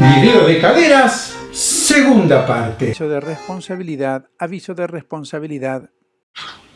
Video de caderas, segunda parte. Aviso de responsabilidad, aviso de responsabilidad.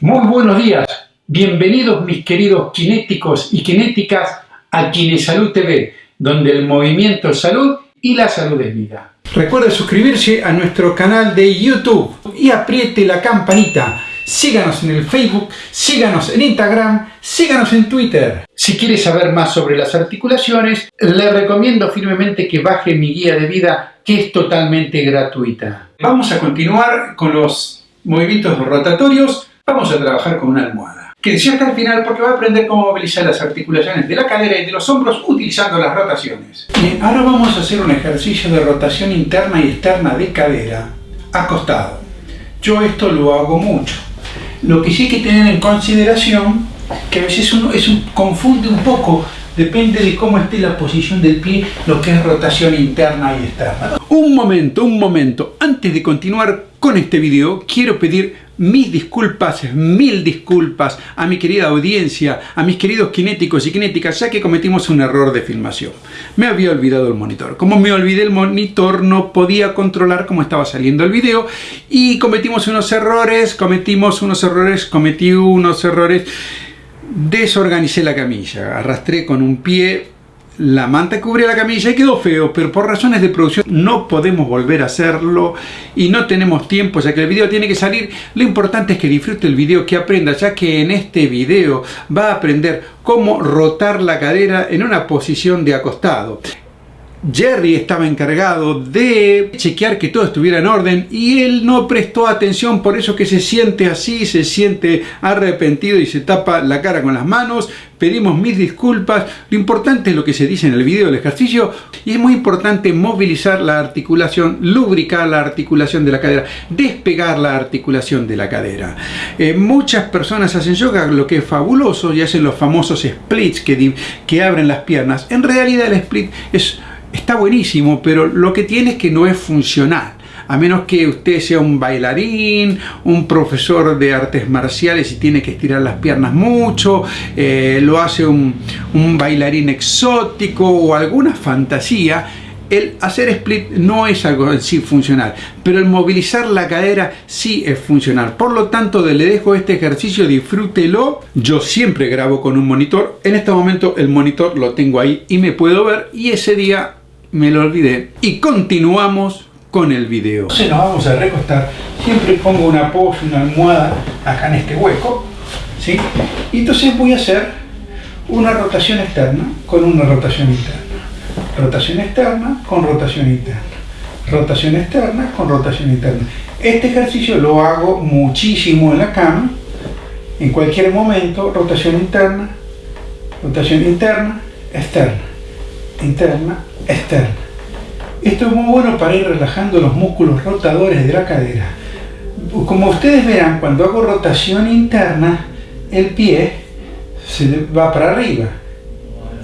Muy buenos días, bienvenidos mis queridos kinéticos y kinéticas a Kinesalud TV, donde el movimiento es salud y la salud es vida. Recuerde suscribirse a nuestro canal de YouTube y apriete la campanita. Síganos en el Facebook, síganos en Instagram, síganos en Twitter. Si quiere saber más sobre las articulaciones, le recomiendo firmemente que baje mi guía de vida, que es totalmente gratuita. Vamos a continuar con los movimientos rotatorios. Vamos a trabajar con una almohada. Quédese hasta el final porque va a aprender cómo movilizar las articulaciones de la cadera y de los hombros utilizando las rotaciones. Bien, ahora vamos a hacer un ejercicio de rotación interna y externa de cadera acostado. Yo esto lo hago mucho. Lo que sí hay que tener en consideración, que a veces uno es confunde un poco, depende de cómo esté la posición del pie, lo que es rotación interna y externa. Un momento, un momento. Antes de continuar con este video, quiero pedir mis disculpas, mil disculpas a mi querida audiencia, a mis queridos kinéticos y kinéticas, ya que cometimos un error de filmación. Me había olvidado el monitor. Como me olvidé el monitor, no podía controlar cómo estaba saliendo el video y cometimos unos errores, cometimos unos errores, cometí unos errores, desorganicé la camilla, arrastré con un pie la manta cubría la camilla y quedó feo, pero por razones de producción no podemos volver a hacerlo y no tenemos tiempo ya que el video tiene que salir. Lo importante es que disfrute el video, que aprenda, ya que en este video va a aprender cómo rotar la cadera en una posición de acostado. Jerry estaba encargado de chequear que todo estuviera en orden y él no prestó atención, por eso que se siente así, se siente arrepentido y se tapa la cara con las manos. Pedimos mis disculpas. Lo importante es lo que se dice en el video del ejercicio y es muy importante movilizar la articulación, lubricar la articulación de la cadera, despegar la articulación de la cadera. Eh, muchas personas hacen yoga, lo que es fabuloso, y hacen los famosos splits que, que abren las piernas. En realidad el split es está buenísimo, pero lo que tiene es que no es funcional. A menos que usted sea un bailarín, un profesor de artes marciales y tiene que estirar las piernas mucho, eh, lo hace un, un bailarín exótico o alguna fantasía, el hacer split no es algo en sí funcional, pero el movilizar la cadera sí es funcional. Por lo tanto, le dejo este ejercicio, disfrútelo. Yo siempre grabo con un monitor. En este momento el monitor lo tengo ahí y me puedo ver. Y ese día me lo olvidé. Y continuamos con el video. Entonces nos vamos a recostar. Siempre pongo una apoyo, una almohada acá en este hueco. ¿sí? Y entonces voy a hacer una rotación externa con una rotación interna. Rotación externa con rotación interna. Rotación externa con rotación interna. Este ejercicio lo hago muchísimo en la cama. En cualquier momento, rotación interna, rotación interna, externa, interna, externa. Esto es muy bueno para ir relajando los músculos rotadores de la cadera. Como ustedes verán, cuando hago rotación interna, el pie se va para arriba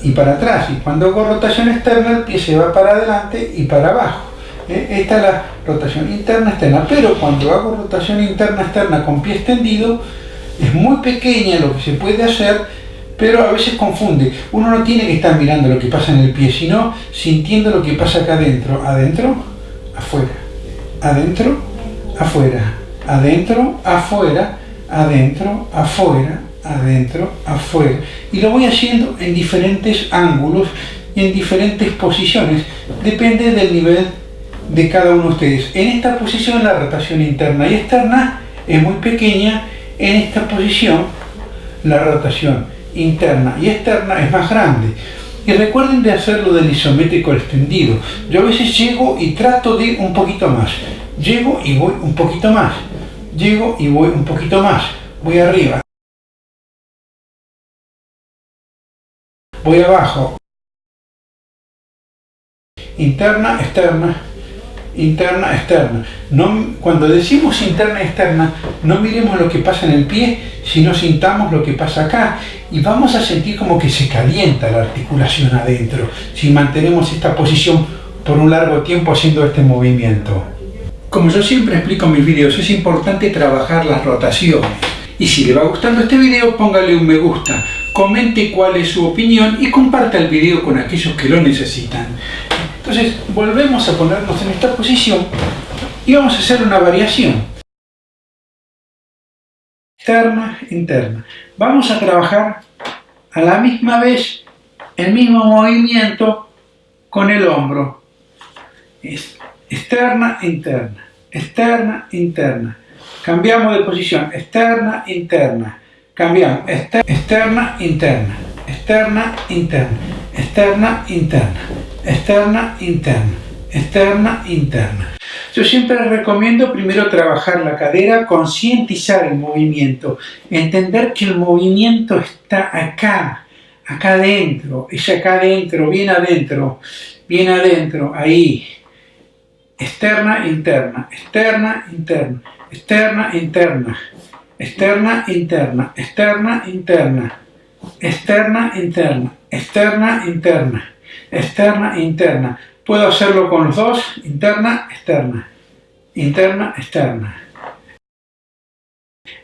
y para atrás. Y cuando hago rotación externa, el pie se va para adelante y para abajo. ¿Eh? Esta es la rotación interna externa. Pero cuando hago rotación interna externa con pie extendido, es muy pequeña lo que se puede hacer pero a veces confunde. Uno no tiene que estar mirando lo que pasa en el pie, sino sintiendo lo que pasa acá adentro. Adentro, afuera. Adentro, afuera. Adentro, afuera. Adentro, afuera. Adentro, afuera. Y lo voy haciendo en diferentes ángulos y en diferentes posiciones. Depende del nivel de cada uno de ustedes. En esta posición la rotación interna y externa es muy pequeña. En esta posición la rotación interna y externa es más grande. Y recuerden de hacerlo del isométrico extendido. Yo a veces llego y trato de un poquito más. Llego y voy un poquito más. Llego y voy un poquito más. Voy arriba. Voy abajo. Interna, externa, interna, externa. No, cuando decimos interna, externa, no miremos lo que pasa en el pie, sino sintamos lo que pasa acá. Y vamos a sentir como que se calienta la articulación adentro, si mantenemos esta posición por un largo tiempo haciendo este movimiento. Como yo siempre explico en mis videos, es importante trabajar las rotaciones. Y si le va gustando este video, póngale un me gusta, comente cuál es su opinión y comparta el video con aquellos que lo necesitan. Entonces volvemos a ponernos en esta posición y vamos a hacer una variación. Externa, interna. Vamos a trabajar a la misma vez el mismo movimiento con el hombro. Externa, interna, externa, interna. Cambiamos de posición, externa, interna. Cambiamos, externa, interna, externa, interna, externa, interna, externa, interna, externa, interna. Yo siempre recomiendo primero trabajar la cadera, concientizar el movimiento, entender que el movimiento está acá, acá adentro, es acá adentro, bien adentro, bien adentro, ahí. Externa, interna, externa, interna, externa, interna, externa, interna, externa, interna, externa, interna, externa, interna, externa, interna. Puedo hacerlo con los dos, interna, externa, interna, externa.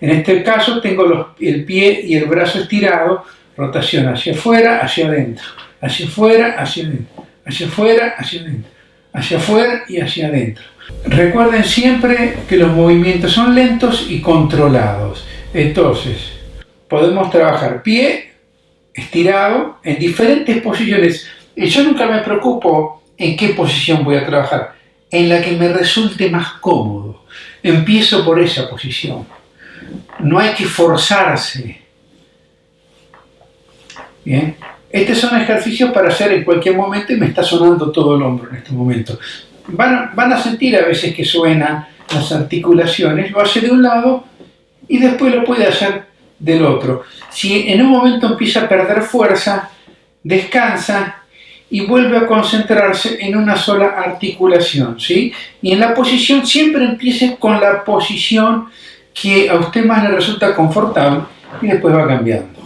En este caso tengo el pie y el brazo estirado, rotación hacia afuera, hacia adentro, hacia afuera, hacia adentro, hacia afuera, hacia adentro, hacia afuera y hacia adentro. Recuerden siempre que los movimientos son lentos y controlados. Entonces, podemos trabajar pie estirado en diferentes posiciones. Yo nunca me preocupo en qué posición voy a trabajar, en la que me resulte más cómodo. Empiezo por esa posición. No hay que forzarse. Bien. Estos son ejercicios para hacer en cualquier momento y me está sonando todo el hombro en este momento. Van, van a sentir a veces que suenan las articulaciones, lo hace de un lado y después lo puede hacer del otro. Si en un momento empieza a perder fuerza, descansa y vuelve a concentrarse en una sola articulación, ¿sí? Y en la posición siempre empiece con la posición que a usted más le resulta confortable y después va cambiando.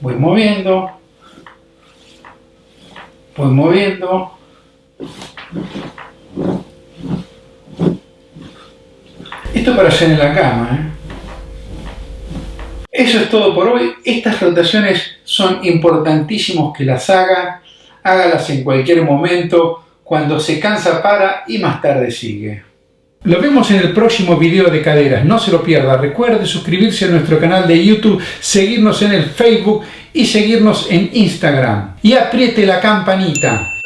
Voy moviendo, voy moviendo, esto para hacer en la cama, ¿eh? Eso es todo por hoy. Estas rotaciones son importantísimos que las haga. Hágalas en cualquier momento, cuando se cansa para y más tarde sigue. Lo vemos en el próximo video de caderas, no se lo pierda. Recuerde suscribirse a nuestro canal de YouTube, seguirnos en el Facebook y seguirnos en Instagram. Y apriete la campanita